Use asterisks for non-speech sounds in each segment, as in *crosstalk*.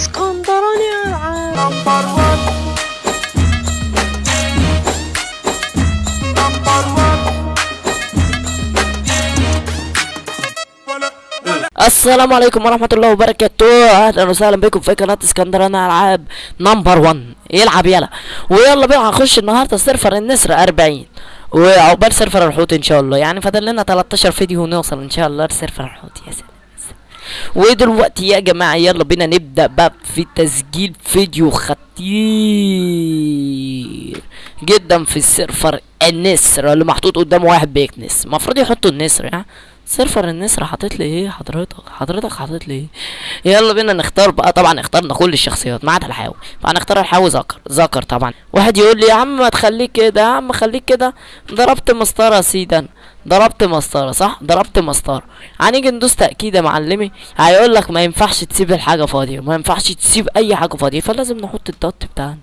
اسكندراني العاب number 1 number 1 السلام عليكم ورحمة الله وبركاته. أهلا وسهلا بكم في قناة اسكندراني ألعاب number 1 يلعب يلا. ويلا بينا هنخش النهارده server النسر 40 وعقبال server الحوت إن شاء الله. يعني فاضل لنا 13 فيديو ونوصل إن شاء الله ل server الحوت. يا سلام. ودلوقتي يا جماعة. يلا بينا نبدأ بقى في تسجيل فيديو خطير جدا في ال server النسر اللي محطوط قدامه واحد بيكنس المفروض يحطوا النسر يعني server النسر حاطط لي إيه؟ حضرتك حضرتك حاطط لي إيه؟ يلا بينا نختار بقى. طبعا اخترنا كل الشخصيات ما عدا الحاوي فهنختار الحاوي ذكر ذكر طبعا. واحد يقول لي يا عم ما تخليك كده يا عم خليك كده. ضربت مسطره أنا. ضربت مسطرة صح؟ ضربت مسطرة. هنيجي ندوس تأكيد يا معلمي. هيقول لك ما ينفعش تسيب الحاجة فاضية. ما ينفعش تسيب أي حاجة فاضية فلازم نحط ال dot بتاعنا.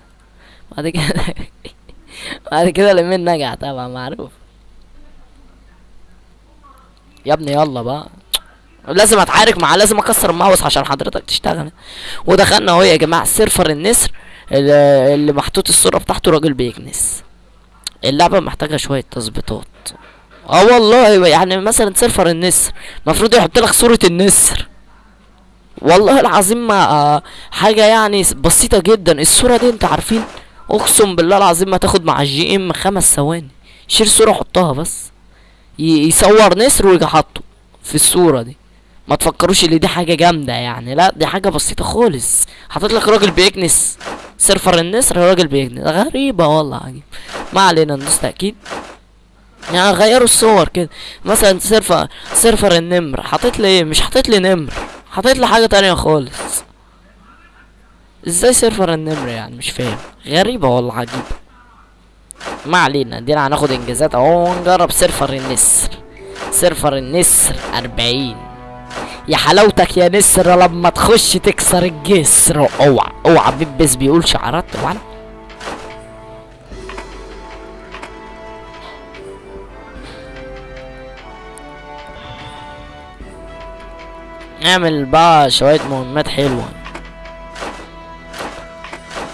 بعد كده *laughs* بعد كده لمين نجح طبعا معروف. يا ابني يلا بقى. لازم اتعارك معاه لازم أكسر الماوس عشان حضرتك تشتغل. ودخلنا أهو يا جماعة server النسر اللي محطوط الصورة بتاعته راجل بيكنس. اللعبة محتاجة شوية تظبيطات. آه والله يعني مثلا server النسر المفروض يحط لك صورة النسر. والله العظيم ما آه حاجة يعني بسيطة جدا. الصورة دي انت عارفين؟ اقسم بالله العظيم ما تاخد مع ال GM خمس ثواني. شيل صورة حطها بس. يصور نسر ويجي حاطه في الصورة دي. ما تفكروش إن دي حاجة جامدة يعني. لا دي حاجة بسيطة خالص. حاطط لك راجل بيكنس. server النسر راجل بيكنس. غريبة والله عجيب ما علينا ندوس تأكيد. يعني غيروا الصور كده. مثلا server server النمر. حاطط لي إيه؟ مش حاطط لي نمر. حاطط لي حاجة تانية خالص. إزاي server النمر يعني؟ مش فاهم. غريبة والله عجيبة. ما علينا دينا هناخد إنجازات أهو ونجرب server النسر. server النسر أربعين. يا حلاوتك يا نسر لما تخش تكسر الجسر. أوعى أوعى بيبس بيقول شعارات طبعا. نعمل بقى شوية مهمات حلوة.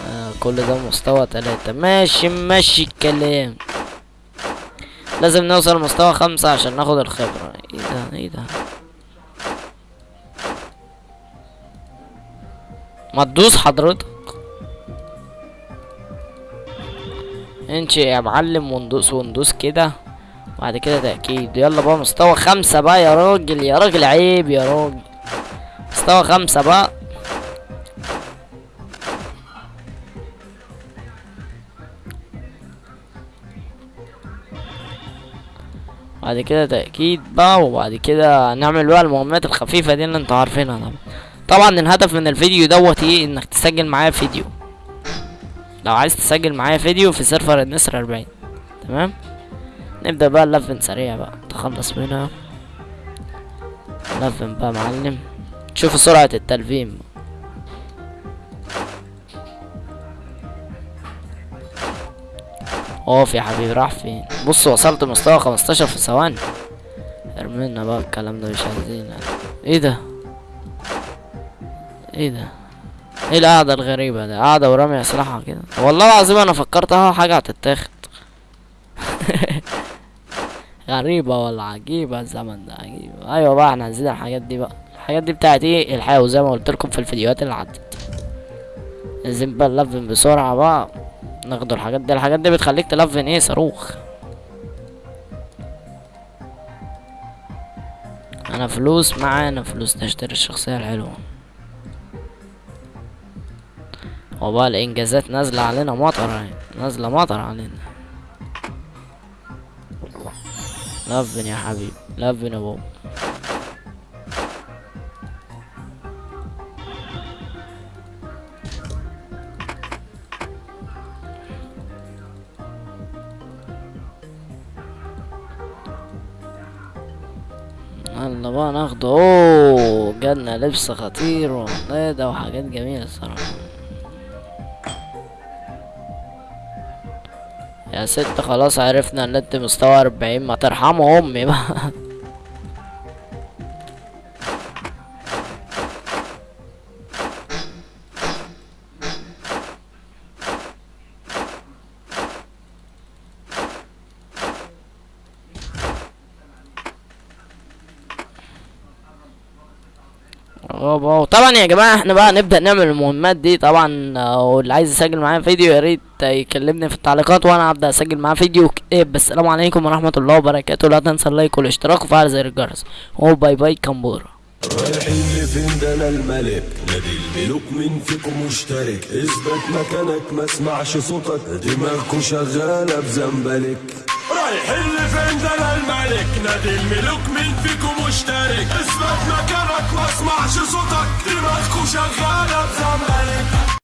آه كل ده مستوى تلاتة. ماشي ماشي الكلام. لازم نوصل مستوى خمسة عشان ناخد الخبرة. إيه ده إيه ده؟ ما تدوس حضرتك. انشي يا معلم وندوس وندوس كده. بعد كده تأكيد. يلا بقى مستوى خمسة بقى يا راجل يا راجل عيب يا راجل. مستوى خمسة بقى. بعد كده تأكيد بقى وبعد كده نعمل بقى المهمات الخفيفة دي اللي أنتوا عارفينها طبعا. طبعا الهدف من الفيديو دوت إيه؟ انك تسجل معايا فيديو. لو عايز تسجل معايا فيديو في سيرفر النسر 40 تمام؟ نبدأ بقى اللفن سريع بقى. تخلص منها. لفن بقى معلم. شوف سرعة التلفين اقف يا حبيبي راح فين؟ بص وصلت مستوى 15 في ثواني. ارمينا بقى الكلام ده مش عايزين. إيه ده؟ إيه ده؟ إيه القعدة الغريبة ده قاعدة ورامي أسلحة كده. والله العظيم أنا فكرت آه حاجة هتتاخد. *laughs* غريبة ولا عجيبة؟ الزمن ده عجيب. أيوه بقى إحنا عايزين الحاجات دي بقى. الحاجات دي بتاعت إيه الحياة زي ما قلت لكم في الفيديوهات اللي عدت. لازم بقى نلفن بسرعة بقى. ناخدوا الحاجات دي. الحاجات دي بتخليك تلفن إيه؟ صاروخ. أنا فلوس معانا فلوس نشتري الشخصية الحلوة. وبقى الانجازات نازلة علينا مطر نازلة مطر علينا. لفن يا حبيبي. لفن يا بابا. يلا بقى ناخده اوه جالنا لبس خطير وده وحاجات جميلة الصراحة. يا ست خلاص عرفنا إن أنت مستوى أربعين ما ترحموا أمي بقى. *laughs* آه وطبعا يا جماعة إحنا بقى نبدأ نعمل المهمات دي. طبعا آه، واللي عايز يسجل معايا فيديو يا ريت يكلمني في التعليقات وأنا هبدأ أسجل معاه فيديو إيه بس السلام عليكم ورحمة الله وبركاته. لا تنسى ال like والاشتراك وفعل زر الجرس و bye bye كمبورة. رايحين لفين؟ ده أنا الملك. نادي الملوك مين فيكم مشترك. اثبت مكانك ما اسمعش صوتك. دماغكوا شغالة بزنبلك. ده أنا الملك. نادي الملوك مين فيكم مشترك. اثبت مكانك ما اسمعش صوتك. دماغكوا شغالة بزنبلك